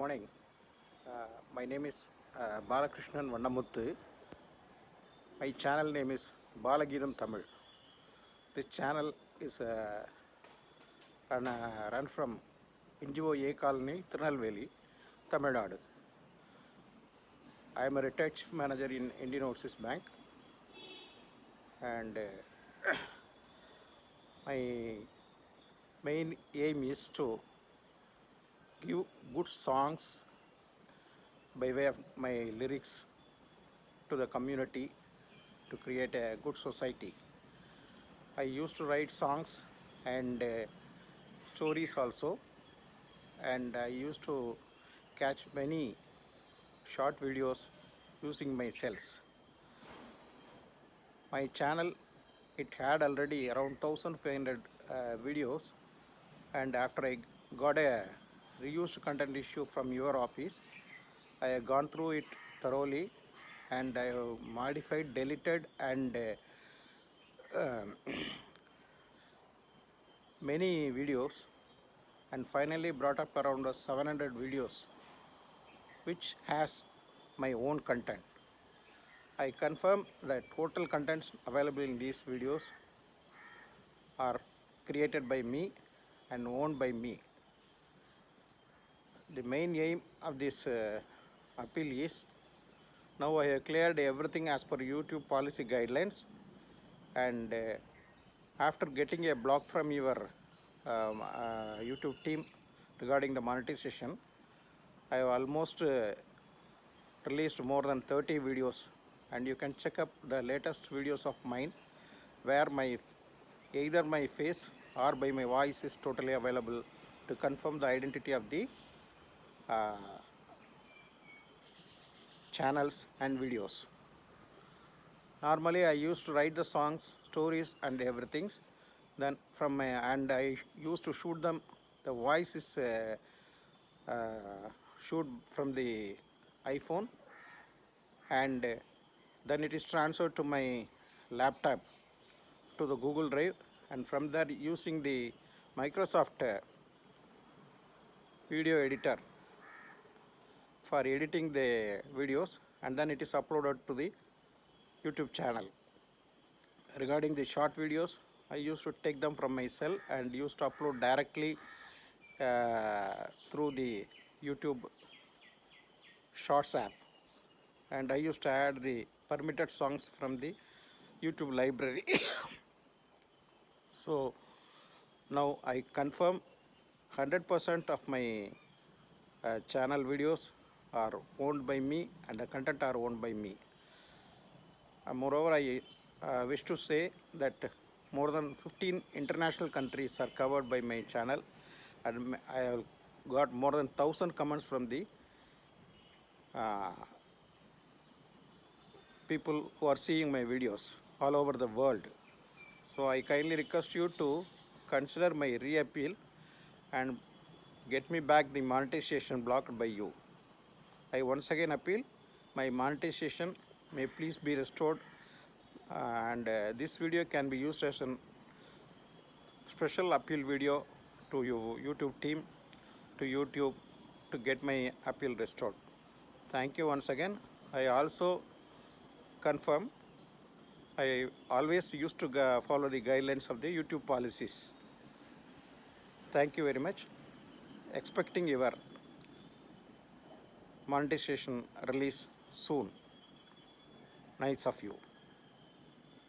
morning. Uh, my name is uh, Balakrishnan Vandamuthu. My channel name is Balagidam Tamil. This channel is uh, run, uh, run from NGO A Colony, Tirunelveli, Tamil Nadu. I am a retired chief manager in Indian Overseas Bank and uh, my main aim is to give good songs by way of my lyrics to the community to create a good society. I used to write songs and uh, stories also, and I used to catch many short videos using my cells. My channel it had already around 1500 uh, videos and after I got a reused content issue from your office, I have gone through it thoroughly and I have modified, deleted and uh, um, many videos and finally brought up around uh, 700 videos which has my own content. I confirm that total contents available in these videos are created by me and owned by me. The main aim of this uh, appeal is now I have cleared everything as per YouTube policy guidelines and uh, after getting a block from your um, uh, YouTube team regarding the monetization, I have almost uh, released more than 30 videos and you can check up the latest videos of mine where my either my face or by my voice is totally available to confirm the identity of the channels and videos. Normally I used to write the songs, stories and everything. Then from and I used to shoot them. The voice is uh, uh, shoot from the iPhone and uh, then it is transferred to my laptop to the Google Drive and from there using the Microsoft uh, video editor for editing the videos and then it is uploaded to the YouTube channel. Regarding the short videos, I used to take them from my cell and used to upload directly uh, through the YouTube Shorts app. And I used to add the permitted songs from the YouTube library. so now I confirm 100% of my uh, channel videos are owned by me and the content are owned by me. Uh, moreover, I uh, wish to say that more than 15 international countries are covered by my channel and I have got more than 1000 comments from the uh, people who are seeing my videos all over the world. So I kindly request you to consider my reappeal and get me back the monetization blocked by you. I once again appeal my monetization may please be restored and uh, this video can be used as a special appeal video to your YouTube team to YouTube to get my appeal restored. Thank you once again. I also confirm I always used to follow the guidelines of the YouTube policies. Thank you very much. Expecting your monetization release soon. Nice of you.